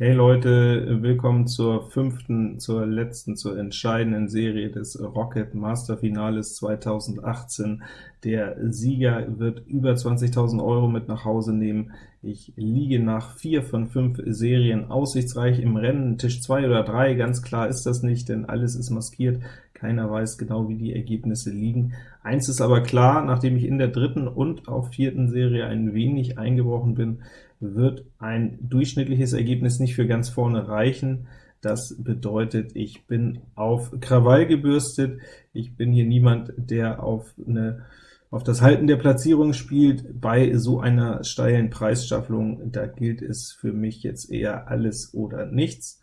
Hey Leute, willkommen zur fünften, zur letzten, zur entscheidenden Serie des Rocket Master Finales 2018. Der Sieger wird über 20.000 Euro mit nach Hause nehmen. Ich liege nach vier von fünf Serien aussichtsreich im Rennen, Tisch 2 oder 3, ganz klar ist das nicht, denn alles ist maskiert, keiner weiß genau, wie die Ergebnisse liegen. Eins ist aber klar, nachdem ich in der dritten und auch vierten Serie ein wenig eingebrochen bin, wird ein durchschnittliches Ergebnis nicht für ganz vorne reichen. Das bedeutet, ich bin auf Krawall gebürstet. Ich bin hier niemand, der auf, eine, auf das Halten der Platzierung spielt. Bei so einer steilen Preisstaffelung, da gilt es für mich jetzt eher alles oder nichts.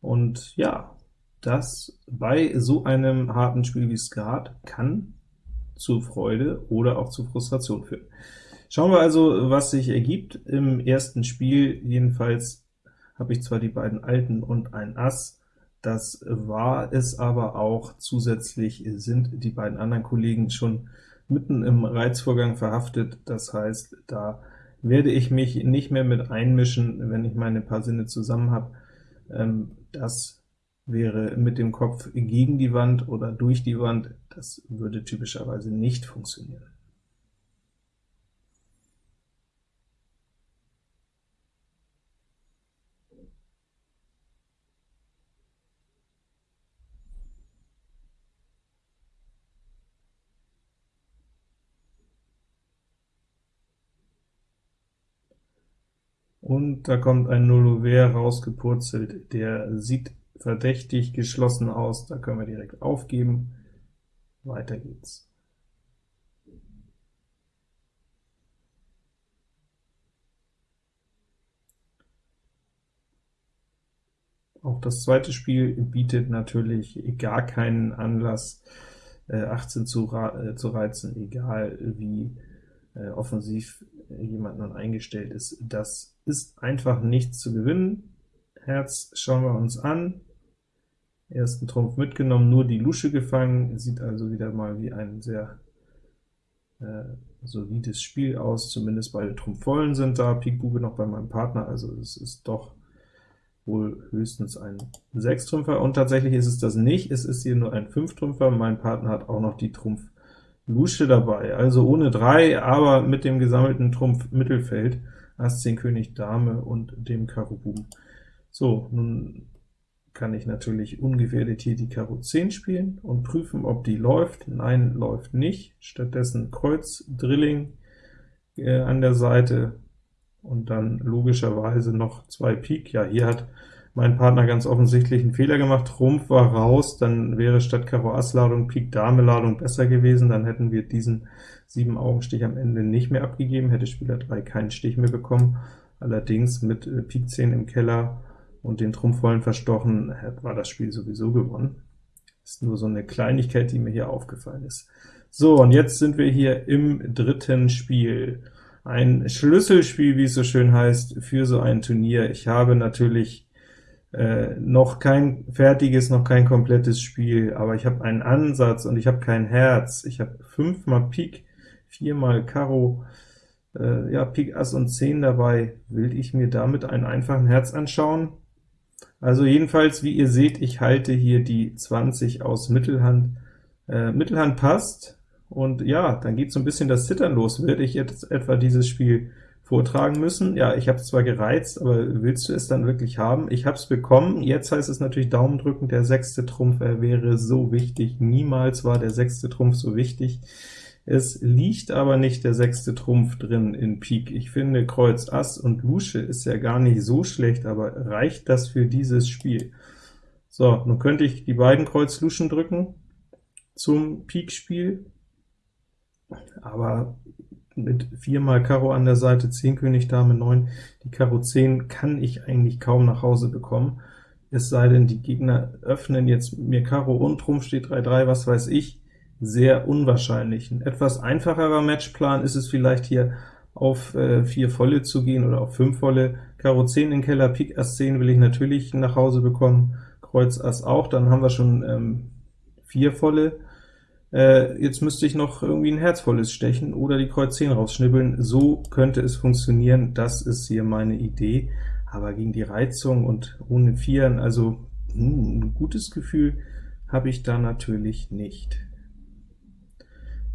Und ja, das bei so einem harten Spiel wie Skat kann zu Freude oder auch zu Frustration führen. Schauen wir also, was sich ergibt. Im ersten Spiel jedenfalls habe ich zwar die beiden Alten und ein Ass, das war es aber auch. Zusätzlich sind die beiden anderen Kollegen schon mitten im Reizvorgang verhaftet, das heißt, da werde ich mich nicht mehr mit einmischen, wenn ich meine paar Sinne zusammen habe. Ähm, das wäre mit dem Kopf gegen die Wand oder durch die Wand, das würde typischerweise nicht funktionieren. Und da kommt ein Nullover rausgepurzelt, der sieht verdächtig geschlossen aus, da können wir direkt aufgeben. Weiter geht's. Auch das zweite Spiel bietet natürlich gar keinen Anlass, 18 äh, zu, äh, zu reizen, egal wie äh, offensiv jemand nun eingestellt ist. Das ist einfach nichts zu gewinnen. Herz schauen wir uns an. Ersten Trumpf mitgenommen, nur die Lusche gefangen, sieht also wieder mal wie ein sehr äh, solides Spiel aus, zumindest beide Trumpf vollen sind da, Pik Bube noch bei meinem Partner, also es ist doch wohl höchstens ein Sechstrümpfer, und tatsächlich ist es das nicht, es ist hier nur ein Fünftrümpfer, mein Partner hat auch noch die Trumpf Lusche dabei, also ohne 3, aber mit dem gesammelten Trumpf Mittelfeld, Ass 10 König Dame und dem Karo Buben. So, nun kann ich natürlich ungefährdet hier die Karo 10 spielen und prüfen, ob die läuft. Nein, läuft nicht. Stattdessen Kreuz, Drilling äh, an der Seite und dann logischerweise noch zwei Pik. Ja, hier hat mein Partner ganz offensichtlich einen Fehler gemacht, Trumpf war raus, dann wäre statt Karo Ass Ladung Pik Dame Ladung besser gewesen, dann hätten wir diesen 7 Augenstich am Ende nicht mehr abgegeben, hätte Spieler 3 keinen Stich mehr bekommen. Allerdings mit äh, Pik 10 im Keller und den Trumpf vollen verstochen, war das Spiel sowieso gewonnen. Ist nur so eine Kleinigkeit, die mir hier aufgefallen ist. So, und jetzt sind wir hier im dritten Spiel. Ein Schlüsselspiel, wie es so schön heißt, für so ein Turnier. Ich habe natürlich äh, noch kein fertiges, noch kein komplettes Spiel, aber ich habe einen Ansatz und ich habe kein Herz. Ich habe fünfmal Pik, viermal Karo, äh, ja, Pik, Ass und 10 dabei. Will ich mir damit einen einfachen Herz anschauen? Also jedenfalls, wie ihr seht, ich halte hier die 20 aus Mittelhand. Äh, Mittelhand passt, und ja, dann geht so ein bisschen das Zittern los. Werde ich jetzt etwa dieses Spiel vortragen müssen. Ja, ich habe es zwar gereizt, aber willst du es dann wirklich haben? Ich habe es bekommen, jetzt heißt es natürlich Daumen drücken, der sechste Trumpf, er wäre so wichtig. Niemals war der sechste Trumpf so wichtig. Es liegt aber nicht der sechste Trumpf drin in Pik. Ich finde, Kreuz Ass und Lusche ist ja gar nicht so schlecht, aber reicht das für dieses Spiel? So, nun könnte ich die beiden Kreuz Luschen drücken zum Pik-Spiel, aber mit viermal Karo an der Seite, 10 König, Dame 9, die Karo 10 kann ich eigentlich kaum nach Hause bekommen, es sei denn, die Gegner öffnen jetzt mir Karo und Trumpf steht 3-3, was weiß ich, sehr unwahrscheinlich. Ein etwas einfacherer Matchplan ist es vielleicht hier auf äh, 4 volle zu gehen oder auf 5 volle. Karo 10 in Keller, Pik Ass 10 will ich natürlich nach Hause bekommen, Kreuz Ass auch, dann haben wir schon ähm, 4 volle, äh, jetzt müsste ich noch irgendwie ein Herzvolles stechen oder die Kreuz 10 rausschnibbeln. So könnte es funktionieren, das ist hier meine Idee. aber gegen die Reizung und ohne Vieren, also hm, ein gutes Gefühl habe ich da natürlich nicht.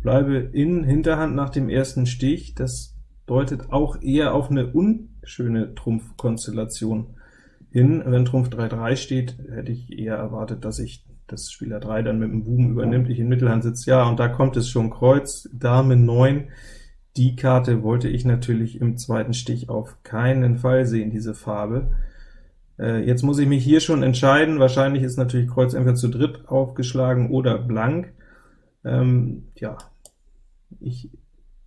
Bleibe in Hinterhand nach dem ersten Stich, das deutet auch eher auf eine unschöne Trumpfkonstellation hin. Wenn Trumpf 3-3 steht, hätte ich eher erwartet, dass ich das Spieler 3 dann mit dem Buben übernimmt, ich in Mittelhand sitze, ja, und da kommt es schon Kreuz, Dame 9, die Karte wollte ich natürlich im zweiten Stich auf keinen Fall sehen, diese Farbe. Äh, jetzt muss ich mich hier schon entscheiden, wahrscheinlich ist natürlich Kreuz entweder zu dritt aufgeschlagen oder blank. Ähm, ja, ich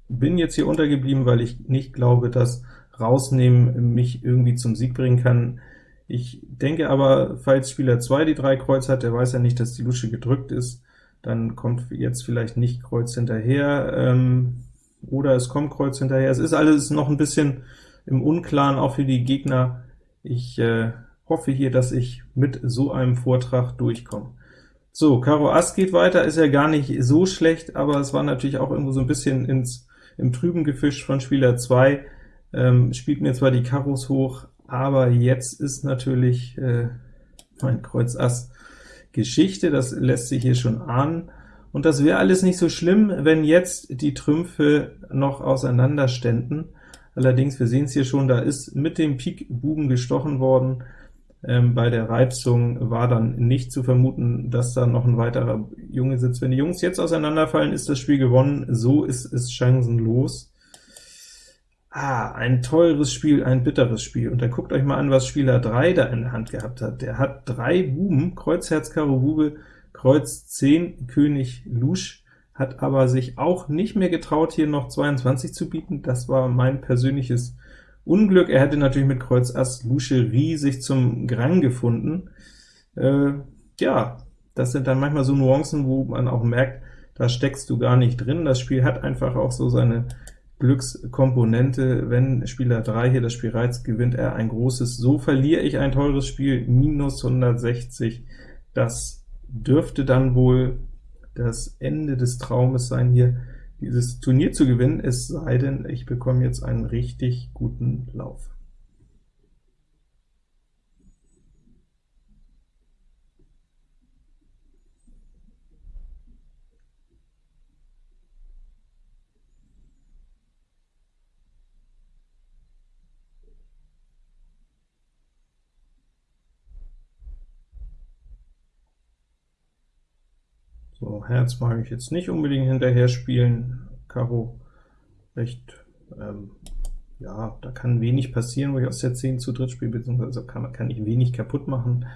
bin jetzt hier untergeblieben, weil ich nicht glaube, dass Rausnehmen mich irgendwie zum Sieg bringen kann. Ich denke aber, falls Spieler 2 die 3 Kreuz hat, der weiß ja nicht, dass die Lusche gedrückt ist, dann kommt jetzt vielleicht nicht Kreuz hinterher, ähm, oder es kommt Kreuz hinterher. Es ist alles noch ein bisschen im Unklaren, auch für die Gegner. Ich äh, hoffe hier, dass ich mit so einem Vortrag durchkomme. So, Karo Ass geht weiter, ist ja gar nicht so schlecht, aber es war natürlich auch irgendwo so ein bisschen ins, im Trüben gefischt von Spieler 2, ähm, spielt mir zwar die Karos hoch, aber jetzt ist natürlich äh, mein Kreuz Ass Geschichte, das lässt sich hier schon ahnen, und das wäre alles nicht so schlimm, wenn jetzt die Trümpfe noch auseinander ständen. Allerdings, wir sehen es hier schon, da ist mit dem Pik Buben gestochen worden, ähm, bei der Reizung war dann nicht zu vermuten, dass da noch ein weiterer Junge sitzt. Wenn die Jungs jetzt auseinanderfallen, ist das Spiel gewonnen, so ist es chancenlos. Ah, ein teures Spiel, ein bitteres Spiel. Und dann guckt euch mal an, was Spieler 3 da in der Hand gehabt hat. Der hat drei Buben, Kreuz, Herz, Karo, Bube, Kreuz 10, König, Lusch, hat aber sich auch nicht mehr getraut, hier noch 22 zu bieten. Das war mein persönliches Unglück, er hätte natürlich mit Kreuz Ass Lusche riesig zum Grang gefunden. Äh, ja, das sind dann manchmal so Nuancen, wo man auch merkt, da steckst du gar nicht drin. Das Spiel hat einfach auch so seine Glückskomponente. Wenn Spieler 3 hier das Spiel reizt, gewinnt er ein großes. So verliere ich ein teures Spiel, minus 160. Das dürfte dann wohl das Ende des Traumes sein hier dieses Turnier zu gewinnen, es sei denn, ich bekomme jetzt einen richtig guten Lauf. So, Herz mag ich jetzt nicht unbedingt hinterher spielen, Karo recht, ähm, ja, da kann wenig passieren, wo ich aus der 10 zu dritt spiele, beziehungsweise kann, kann ich wenig kaputt machen.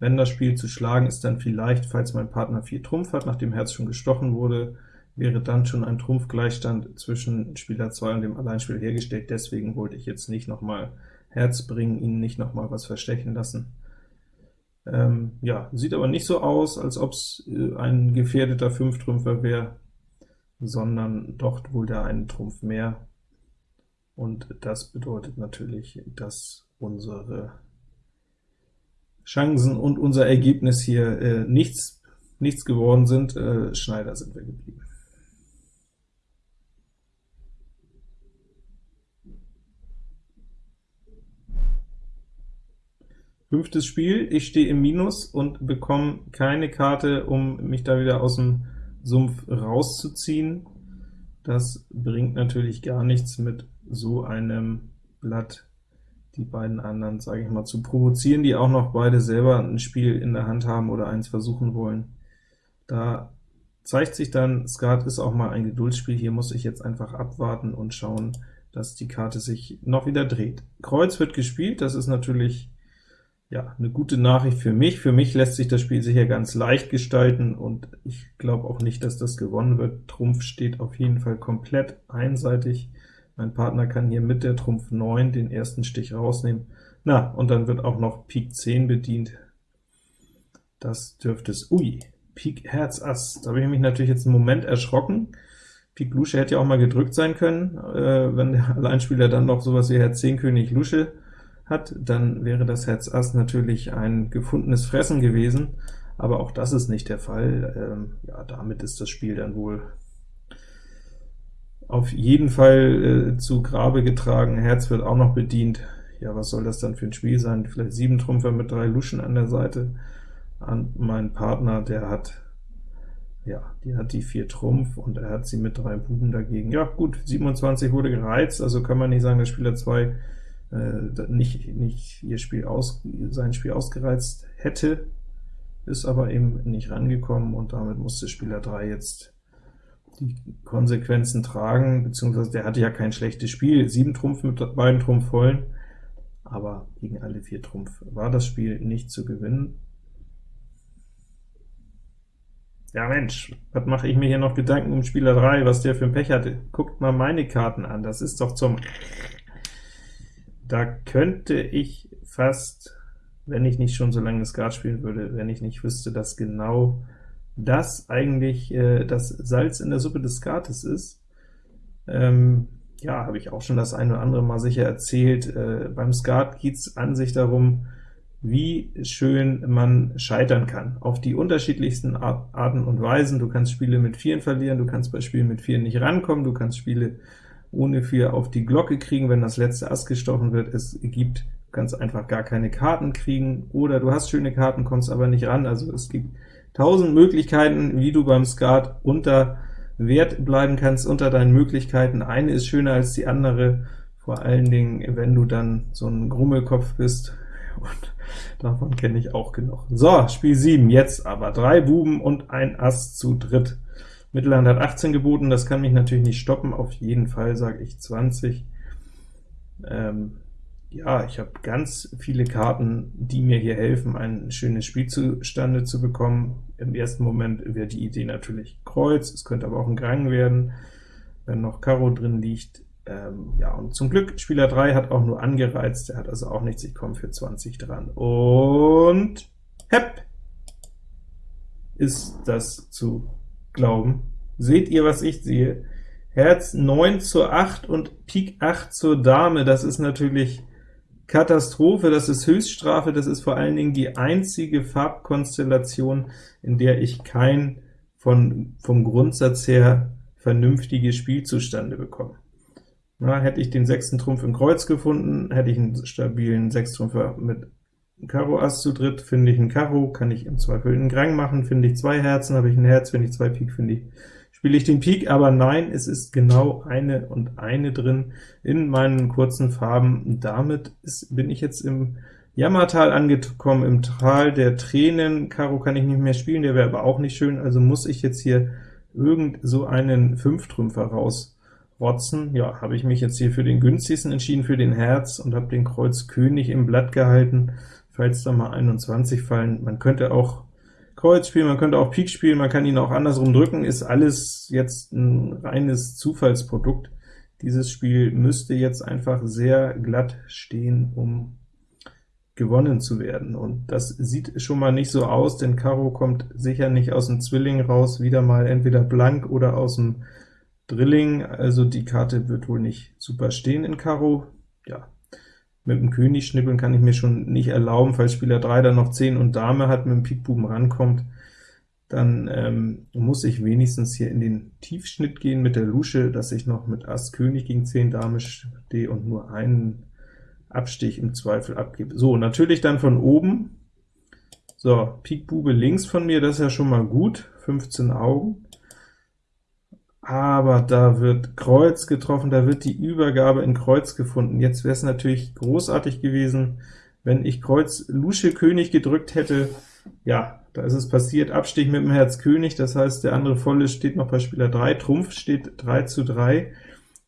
Wenn das Spiel zu schlagen ist, dann vielleicht, falls mein Partner 4 Trumpf hat, nachdem Herz schon gestochen wurde, wäre dann schon ein Trumpfgleichstand zwischen Spieler 2 und dem Alleinspieler hergestellt, deswegen wollte ich jetzt nicht nochmal Herz bringen, ihn nicht nochmal was verstechen lassen. Ähm, ja, sieht aber nicht so aus, als ob es äh, ein gefährdeter Fünftrümpfer wäre, sondern doch wohl der einen Trumpf mehr. Und das bedeutet natürlich, dass unsere Chancen und unser Ergebnis hier äh, nichts, nichts geworden sind. Äh, Schneider sind wir geblieben. Fünftes Spiel, ich stehe im Minus und bekomme keine Karte, um mich da wieder aus dem Sumpf rauszuziehen. Das bringt natürlich gar nichts mit so einem Blatt die beiden anderen, sage ich mal, zu provozieren, die auch noch beide selber ein Spiel in der Hand haben oder eins versuchen wollen. Da zeigt sich dann, Skat ist auch mal ein Geduldsspiel, hier muss ich jetzt einfach abwarten und schauen, dass die Karte sich noch wieder dreht. Kreuz wird gespielt, das ist natürlich ja, eine gute Nachricht für mich. Für mich lässt sich das Spiel sicher ganz leicht gestalten, und ich glaube auch nicht, dass das gewonnen wird. Trumpf steht auf jeden Fall komplett einseitig. Mein Partner kann hier mit der Trumpf 9 den ersten Stich rausnehmen. Na, und dann wird auch noch Pik 10 bedient. Das dürfte es... Ui, Pik Herz Ass. Da habe ich mich natürlich jetzt einen Moment erschrocken. Pik Lusche hätte ja auch mal gedrückt sein können, äh, wenn der Alleinspieler dann noch sowas wie Herz 10 König Lusche hat, dann wäre das Herz Ass natürlich ein gefundenes Fressen gewesen, aber auch das ist nicht der Fall. Ähm, ja, damit ist das Spiel dann wohl auf jeden Fall äh, zu Grabe getragen. Herz wird auch noch bedient. ja, was soll das dann für ein Spiel sein? Vielleicht sieben Trümpfer mit drei Luschen an der Seite. An mein Partner, der hat, ja, die hat die vier Trumpf, und er hat sie mit drei Buben dagegen. Ja, gut, 27 wurde gereizt, also kann man nicht sagen, dass Spieler 2 äh, nicht, nicht ihr Spiel aus, sein Spiel ausgereizt hätte, ist aber eben nicht rangekommen, und damit musste Spieler 3 jetzt die Konsequenzen tragen, beziehungsweise der hatte ja kein schlechtes Spiel, 7 Trumpf mit beiden Trumpf vollen, aber gegen alle vier Trumpf war das Spiel nicht zu gewinnen. Ja Mensch, was mache ich mir hier noch Gedanken um Spieler 3, was der für ein Pech hatte? Guckt mal meine Karten an, das ist doch zum... Da könnte ich fast, wenn ich nicht schon so lange Skat spielen würde, wenn ich nicht wüsste, dass genau das eigentlich äh, das Salz in der Suppe des Skates ist, ähm, ja, habe ich auch schon das eine oder andere Mal sicher erzählt. Äh, beim Skat geht es an sich darum, wie schön man scheitern kann, auf die unterschiedlichsten Arten und Weisen. Du kannst Spiele mit Vieren verlieren, du kannst bei Spielen mit Vieren nicht rankommen, du kannst Spiele ohne Vier auf die Glocke kriegen, wenn das letzte Ass gestochen wird. Es gibt, kannst einfach gar keine Karten kriegen, oder du hast schöne Karten, kommst aber nicht ran. Also es gibt tausend Möglichkeiten, wie du beim Skat unter Wert bleiben kannst, unter deinen Möglichkeiten. Eine ist schöner als die andere, vor allen Dingen, wenn du dann so ein Grummelkopf bist, und davon kenne ich auch genug. So, Spiel 7, jetzt aber drei Buben und ein Ass zu dritt. Mittelhand hat 18 geboten, das kann mich natürlich nicht stoppen, auf jeden Fall sage ich 20. Ähm, ja, ich habe ganz viele Karten, die mir hier helfen, ein schönes Spiel zustande zu bekommen. Im ersten Moment wäre die Idee natürlich Kreuz, es könnte aber auch ein Grang werden, wenn noch Karo drin liegt. Ähm, ja, und zum Glück, Spieler 3 hat auch nur angereizt, der hat also auch nichts, ich komme für 20 dran. Und hepp, ist das zu glauben. Seht ihr, was ich sehe? Herz 9 zur 8 und Pik 8 zur Dame, das ist natürlich Katastrophe, das ist Höchststrafe, das ist vor allen Dingen die einzige Farbkonstellation, in der ich kein von, vom Grundsatz her vernünftiges Spiel zustande bekomme. Na, hätte ich den sechsten Trumpf im Kreuz gefunden, hätte ich einen stabilen Sechstrumpfer mit Karo Ass zu dritt, finde ich ein Karo, kann ich im Zweifel einen Grang machen, finde ich zwei Herzen, habe ich ein Herz, finde ich zwei Pik, finde ich spiele ich den Pik, aber nein, es ist genau eine und eine drin in meinen kurzen Farben. Damit ist, bin ich jetzt im Jammertal angekommen, im Tal der Tränen. Karo kann ich nicht mehr spielen, der wäre aber auch nicht schön, also muss ich jetzt hier irgend so einen Fünftrümpfer rausrotzen. Ja, habe ich mich jetzt hier für den günstigsten entschieden, für den Herz, und habe den Kreuz König im Blatt gehalten, falls da mal 21 fallen. Man könnte auch Kreuz spielen, man könnte auch Pik spielen, man kann ihn auch andersrum drücken, ist alles jetzt ein reines Zufallsprodukt. Dieses Spiel müsste jetzt einfach sehr glatt stehen, um gewonnen zu werden, und das sieht schon mal nicht so aus, denn Karo kommt sicher nicht aus dem Zwilling raus, wieder mal entweder blank oder aus dem Drilling, also die Karte wird wohl nicht super stehen in Karo. Ja, mit dem König schnippeln kann ich mir schon nicht erlauben, falls Spieler 3 dann noch 10 und Dame hat, mit dem Pikbuben rankommt, dann ähm, muss ich wenigstens hier in den Tiefschnitt gehen mit der Lusche, dass ich noch mit Ass König gegen 10 Dame stehe und nur einen Abstich im Zweifel abgebe. So, natürlich dann von oben. So, Pik Bube links von mir, das ist ja schon mal gut, 15 Augen aber da wird Kreuz getroffen, da wird die Übergabe in Kreuz gefunden. Jetzt wäre es natürlich großartig gewesen, wenn ich Kreuz Lusche König gedrückt hätte. Ja, da ist es passiert, Abstich mit dem Herz König, das heißt, der andere Volle steht noch bei Spieler 3, Trumpf steht 3 zu 3,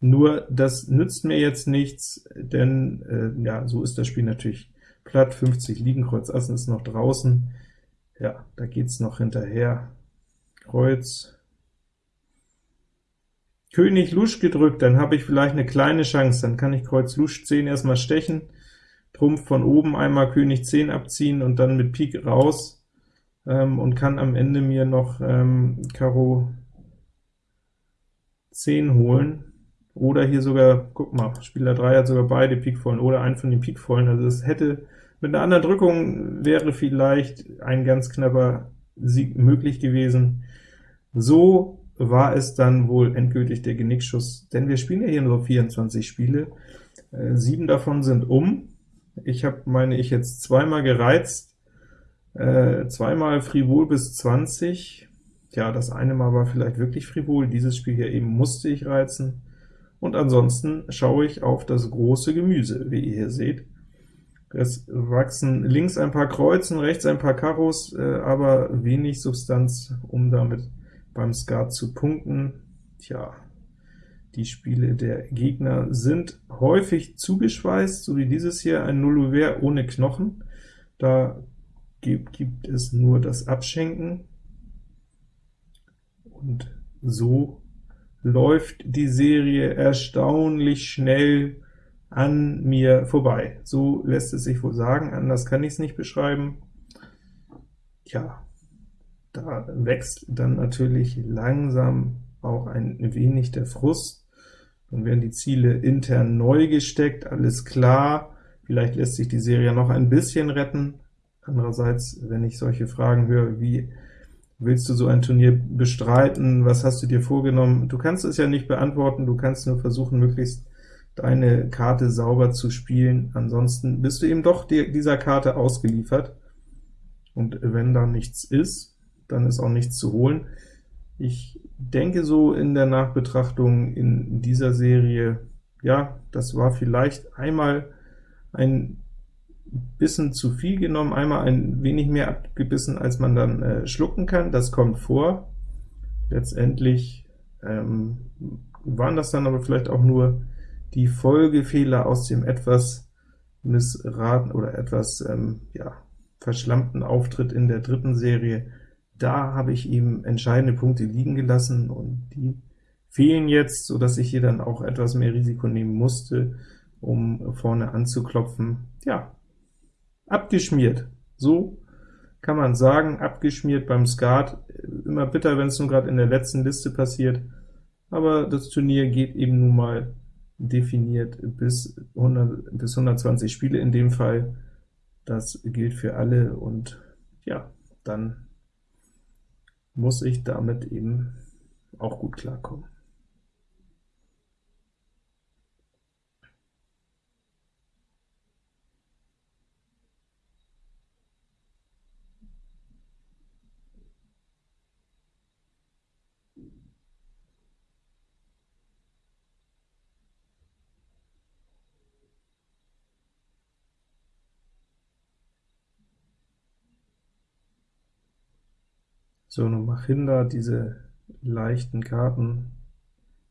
nur das nützt mir jetzt nichts, denn äh, ja, so ist das Spiel natürlich platt, 50 liegen, Kreuz Assen ist noch draußen, ja, da geht's noch hinterher, Kreuz, König Lusch gedrückt, dann habe ich vielleicht eine kleine Chance, dann kann ich Kreuz Lusch 10 erstmal stechen, Trumpf von oben einmal König 10 abziehen und dann mit Pik raus ähm, und kann am Ende mir noch ähm, Karo 10 holen, oder hier sogar, guck mal, Spieler 3 hat sogar beide Pikvollen oder einen von den Pikvollen, also es hätte mit einer anderen Drückung wäre vielleicht ein ganz knapper Sieg möglich gewesen. So war es dann wohl endgültig der Genickschuss, denn wir spielen ja hier nur 24 Spiele, äh, sieben davon sind um, Ich habe, meine ich, jetzt zweimal gereizt, äh, zweimal frivol bis 20. Ja, das eine Mal war vielleicht wirklich frivol, dieses Spiel hier eben musste ich reizen. Und ansonsten schaue ich auf das große Gemüse, wie ihr hier seht. Es wachsen links ein paar Kreuzen, rechts ein paar Karos, äh, aber wenig Substanz, um damit beim Skat zu punkten. Tja, die Spiele der Gegner sind häufig zugeschweißt, so wie dieses hier, ein Nullouvert ohne Knochen. Da gibt, gibt es nur das Abschenken, und so läuft die Serie erstaunlich schnell an mir vorbei. So lässt es sich wohl sagen, anders kann ich es nicht beschreiben. Tja, da wächst dann natürlich langsam auch ein wenig der Frust. Dann werden die Ziele intern neu gesteckt, alles klar. Vielleicht lässt sich die Serie noch ein bisschen retten. Andererseits, wenn ich solche Fragen höre, wie willst du so ein Turnier bestreiten, was hast du dir vorgenommen? Du kannst es ja nicht beantworten, du kannst nur versuchen, möglichst deine Karte sauber zu spielen, ansonsten bist du eben doch dieser Karte ausgeliefert, und wenn da nichts ist, dann ist auch nichts zu holen. Ich denke so in der Nachbetrachtung in dieser Serie, ja, das war vielleicht einmal ein bisschen zu viel genommen, einmal ein wenig mehr abgebissen, als man dann äh, schlucken kann, das kommt vor. Letztendlich ähm, waren das dann aber vielleicht auch nur die Folgefehler aus dem etwas missraten oder etwas ähm, ja, verschlammten Auftritt in der dritten Serie, da habe ich ihm entscheidende Punkte liegen gelassen, und die fehlen jetzt, so dass ich hier dann auch etwas mehr Risiko nehmen musste, um vorne anzuklopfen. Ja, abgeschmiert, so kann man sagen, abgeschmiert beim Skat, immer bitter, wenn es nun gerade in der letzten Liste passiert, aber das Turnier geht eben nun mal definiert bis, 100, bis 120 Spiele in dem Fall, das gilt für alle, und ja, dann muss ich damit eben auch gut klarkommen. So, nun Machinda, diese leichten Karten,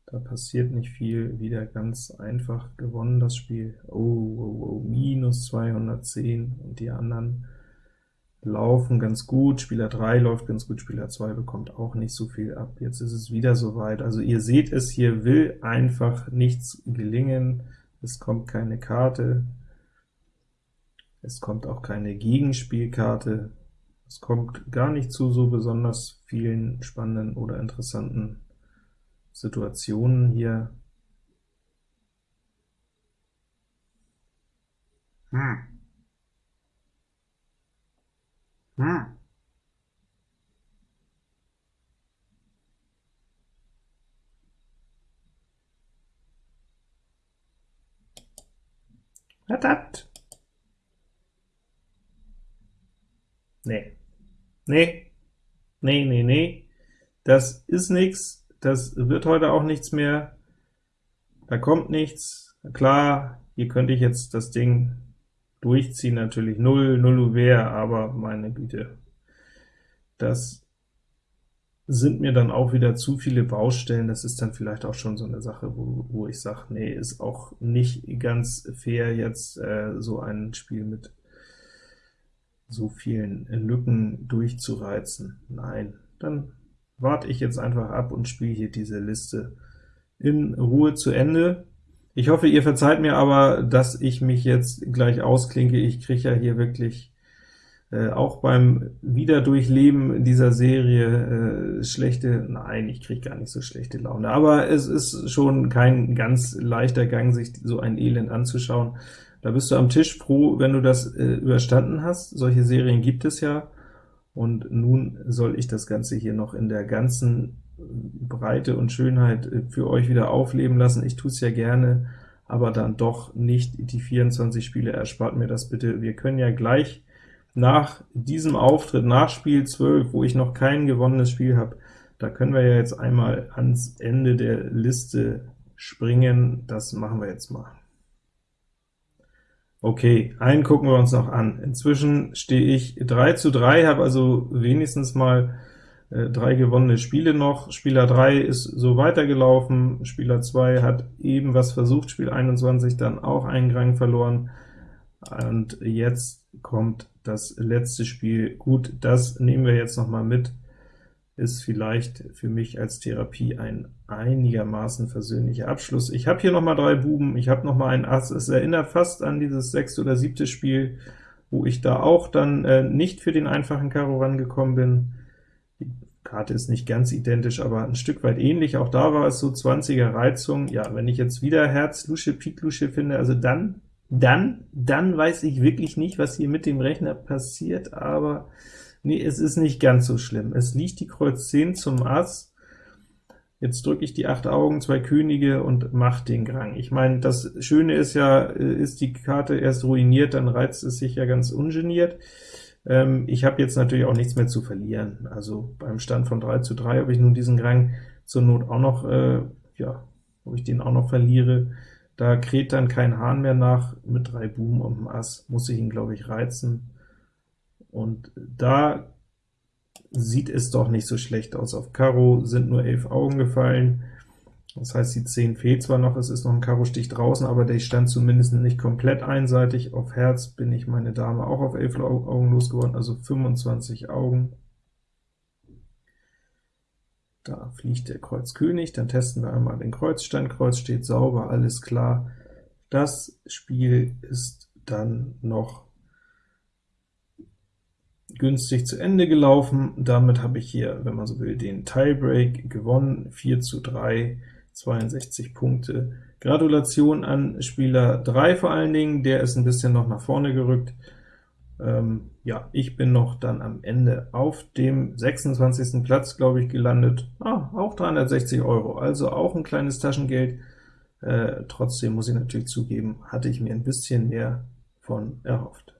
da passiert nicht viel, wieder ganz einfach gewonnen das Spiel. Oh, oh, oh, minus 210, und die anderen laufen ganz gut, Spieler 3 läuft ganz gut, Spieler 2 bekommt auch nicht so viel ab. Jetzt ist es wieder soweit. Also ihr seht es, hier will einfach nichts gelingen, es kommt keine Karte, es kommt auch keine Gegenspielkarte, es kommt gar nicht zu so besonders vielen spannenden oder interessanten Situationen hier. Hm. Hm. Verdammt! Nee. Nee, nee, nee, nee, das ist nichts, das wird heute auch nichts mehr, da kommt nichts. Klar, hier könnte ich jetzt das Ding durchziehen, natürlich 0, 0 Uwehr, aber meine Güte, das sind mir dann auch wieder zu viele Baustellen, das ist dann vielleicht auch schon so eine Sache, wo, wo ich sage, nee, ist auch nicht ganz fair, jetzt äh, so ein Spiel mit so vielen Lücken durchzureizen. Nein, dann warte ich jetzt einfach ab und spiele hier diese Liste in Ruhe zu Ende. Ich hoffe, ihr verzeiht mir aber, dass ich mich jetzt gleich ausklinke. Ich kriege ja hier wirklich äh, auch beim Wiederdurchleben dieser Serie äh, schlechte, nein, ich kriege gar nicht so schlechte Laune, aber es ist schon kein ganz leichter Gang, sich so ein Elend anzuschauen. Da bist du am Tisch froh, wenn du das äh, überstanden hast. Solche Serien gibt es ja. Und nun soll ich das Ganze hier noch in der ganzen Breite und Schönheit äh, für euch wieder aufleben lassen. Ich tue es ja gerne, aber dann doch nicht die 24 Spiele, erspart mir das bitte. Wir können ja gleich nach diesem Auftritt, nach Spiel 12, wo ich noch kein gewonnenes Spiel habe, da können wir ja jetzt einmal ans Ende der Liste springen. Das machen wir jetzt mal. Okay, einen gucken wir uns noch an. Inzwischen stehe ich 3 zu 3, habe also wenigstens mal äh, drei gewonnene Spiele noch. Spieler 3 ist so weitergelaufen, Spieler 2 hat eben was versucht, Spiel 21 dann auch einen Rang verloren, und jetzt kommt das letzte Spiel. Gut, das nehmen wir jetzt noch mal mit ist vielleicht für mich als Therapie ein einigermaßen versöhnlicher Abschluss. Ich habe hier noch mal drei Buben, ich habe noch mal ein Ass, es erinnert fast an dieses sechste oder siebte Spiel, wo ich da auch dann äh, nicht für den einfachen Karo rangekommen bin. Die Karte ist nicht ganz identisch, aber ein Stück weit ähnlich. Auch da war es so 20er Reizung. Ja, wenn ich jetzt wieder Herz, Lusche, Pik, Lusche finde, also dann, dann, dann weiß ich wirklich nicht, was hier mit dem Rechner passiert, aber Nee, es ist nicht ganz so schlimm. Es liegt die Kreuz 10 zum Ass. Jetzt drücke ich die acht Augen, zwei Könige und mache den Grang. Ich meine, das Schöne ist ja, äh, ist die Karte erst ruiniert, dann reizt es sich ja ganz ungeniert. Ähm, ich habe jetzt natürlich auch nichts mehr zu verlieren. Also beim Stand von 3 zu 3, ob ich nun diesen Grang zur Not auch noch, äh, ja, ob ich den auch noch verliere, da kräht dann kein Hahn mehr nach. Mit drei Buben und dem Ass muss ich ihn, glaube ich, reizen. Und da sieht es doch nicht so schlecht aus. Auf Karo sind nur 11 Augen gefallen, das heißt, die 10 fehlt zwar noch, es ist noch ein Karo-Stich draußen, aber der stand zumindest nicht komplett einseitig. Auf Herz bin ich meine Dame auch auf 11 Augen losgeworden, also 25 Augen. Da fliegt der Kreuz König, dann testen wir einmal den Kreuzstand, Kreuz steht sauber, alles klar. Das Spiel ist dann noch günstig zu Ende gelaufen. Damit habe ich hier, wenn man so will, den Tiebreak gewonnen, 4 zu 3, 62 Punkte. Gratulation an Spieler 3 vor allen Dingen, der ist ein bisschen noch nach vorne gerückt. Ähm, ja, ich bin noch dann am Ende auf dem 26. Platz, glaube ich, gelandet. Ah, auch 360 Euro, also auch ein kleines Taschengeld. Äh, trotzdem muss ich natürlich zugeben, hatte ich mir ein bisschen mehr von erhofft.